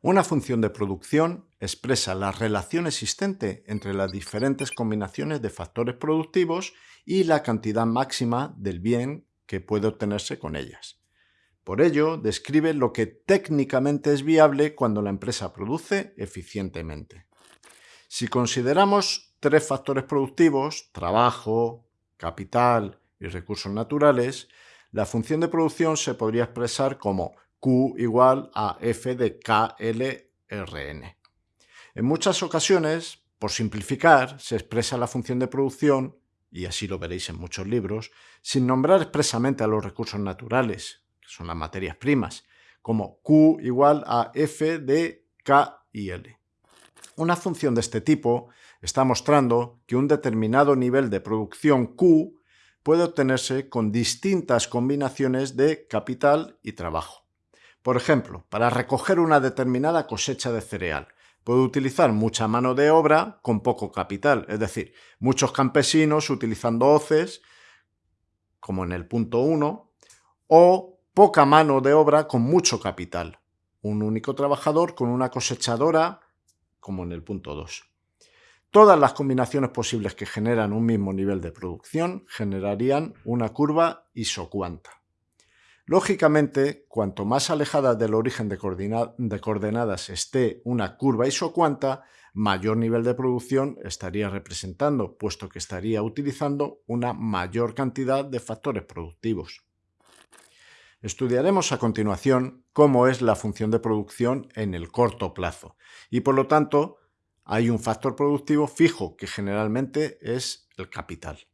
Una función de producción expresa la relación existente entre las diferentes combinaciones de factores productivos y la cantidad máxima del bien que puede obtenerse con ellas. Por ello, describe lo que técnicamente es viable cuando la empresa produce eficientemente. Si consideramos tres factores productivos, trabajo, capital y recursos naturales, la función de producción se podría expresar como Q igual a F de KLRN. En muchas ocasiones, por simplificar, se expresa la función de producción, y así lo veréis en muchos libros, sin nombrar expresamente a los recursos naturales, que son las materias primas, como Q igual a F de K y L. Una función de este tipo está mostrando que un determinado nivel de producción Q puede obtenerse con distintas combinaciones de capital y trabajo. Por ejemplo, para recoger una determinada cosecha de cereal, puede utilizar mucha mano de obra con poco capital, es decir, muchos campesinos utilizando hoces, como en el punto 1, o poca mano de obra con mucho capital, un único trabajador con una cosechadora, como en el punto 2. Todas las combinaciones posibles que generan un mismo nivel de producción generarían una curva isocuanta. Lógicamente, cuanto más alejada del origen de, coordenadas esté una curva isocuanta, mayor nivel de producción estaría representando, puesto que estaría utilizando una mayor cantidad de factores productivos. Estudiaremos a continuación cómo es la función de producción en el corto plazo y por lo tanto hay un factor productivo fijo que generalmente es el capital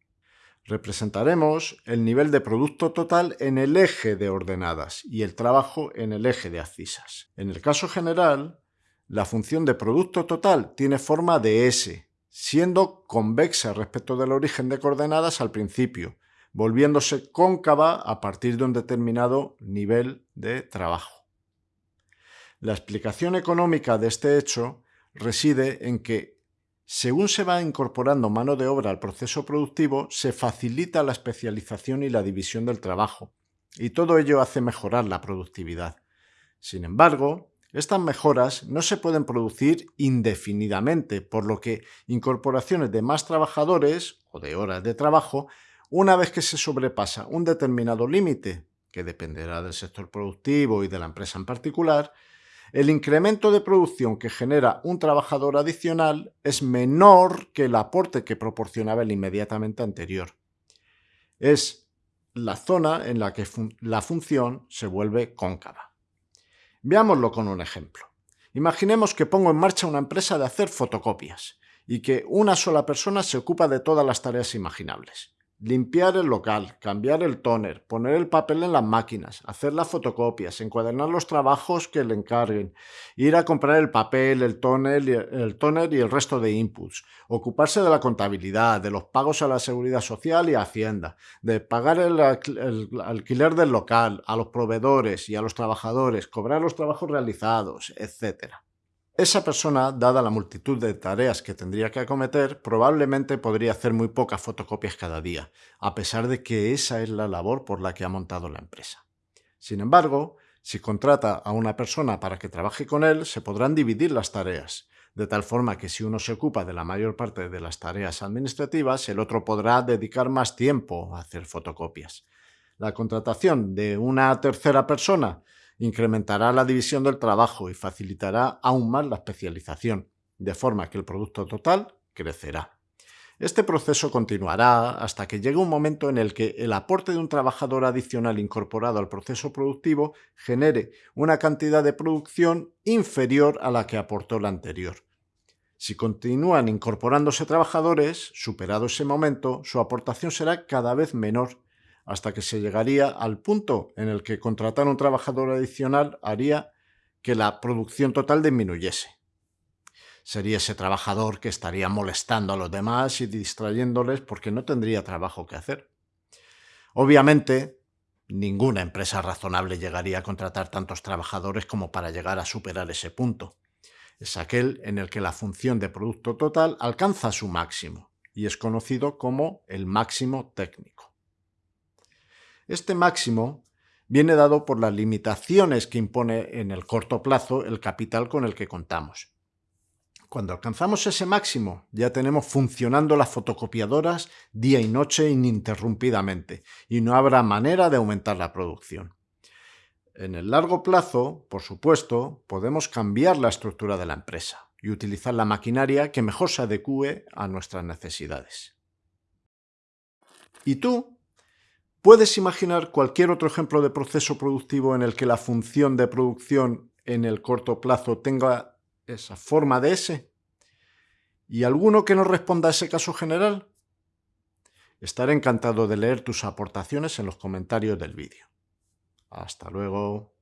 representaremos el nivel de producto total en el eje de ordenadas y el trabajo en el eje de abscisas. En el caso general, la función de producto total tiene forma de S, siendo convexa respecto del origen de coordenadas al principio, volviéndose cóncava a partir de un determinado nivel de trabajo. La explicación económica de este hecho reside en que según se va incorporando mano de obra al proceso productivo, se facilita la especialización y la división del trabajo, y todo ello hace mejorar la productividad. Sin embargo, estas mejoras no se pueden producir indefinidamente, por lo que incorporaciones de más trabajadores o de horas de trabajo, una vez que se sobrepasa un determinado límite, que dependerá del sector productivo y de la empresa en particular, el incremento de producción que genera un trabajador adicional es menor que el aporte que proporcionaba el inmediatamente anterior. Es la zona en la que la función se vuelve cóncava. Veámoslo con un ejemplo. Imaginemos que pongo en marcha una empresa de hacer fotocopias y que una sola persona se ocupa de todas las tareas imaginables limpiar el local, cambiar el tóner, poner el papel en las máquinas, hacer las fotocopias, encuadernar los trabajos que le encarguen, ir a comprar el papel, el tóner, el tóner y el resto de inputs, ocuparse de la contabilidad, de los pagos a la seguridad social y Hacienda, de pagar el, el alquiler del local, a los proveedores y a los trabajadores, cobrar los trabajos realizados, etc. Esa persona, dada la multitud de tareas que tendría que acometer, probablemente podría hacer muy pocas fotocopias cada día, a pesar de que esa es la labor por la que ha montado la empresa. Sin embargo, si contrata a una persona para que trabaje con él, se podrán dividir las tareas, de tal forma que si uno se ocupa de la mayor parte de las tareas administrativas, el otro podrá dedicar más tiempo a hacer fotocopias. La contratación de una tercera persona incrementará la división del trabajo y facilitará aún más la especialización, de forma que el producto total crecerá. Este proceso continuará hasta que llegue un momento en el que el aporte de un trabajador adicional incorporado al proceso productivo genere una cantidad de producción inferior a la que aportó la anterior. Si continúan incorporándose trabajadores, superado ese momento, su aportación será cada vez menor hasta que se llegaría al punto en el que contratar un trabajador adicional haría que la producción total disminuyese. Sería ese trabajador que estaría molestando a los demás y distrayéndoles porque no tendría trabajo que hacer. Obviamente, ninguna empresa razonable llegaría a contratar tantos trabajadores como para llegar a superar ese punto. Es aquel en el que la función de producto total alcanza su máximo y es conocido como el máximo técnico. Este máximo viene dado por las limitaciones que impone en el corto plazo el capital con el que contamos. Cuando alcanzamos ese máximo, ya tenemos funcionando las fotocopiadoras día y noche ininterrumpidamente y no habrá manera de aumentar la producción. En el largo plazo, por supuesto, podemos cambiar la estructura de la empresa y utilizar la maquinaria que mejor se adecue a nuestras necesidades. ¿Y tú? ¿Puedes imaginar cualquier otro ejemplo de proceso productivo en el que la función de producción en el corto plazo tenga esa forma de S? ¿Y alguno que no responda a ese caso general? Estaré encantado de leer tus aportaciones en los comentarios del vídeo. Hasta luego.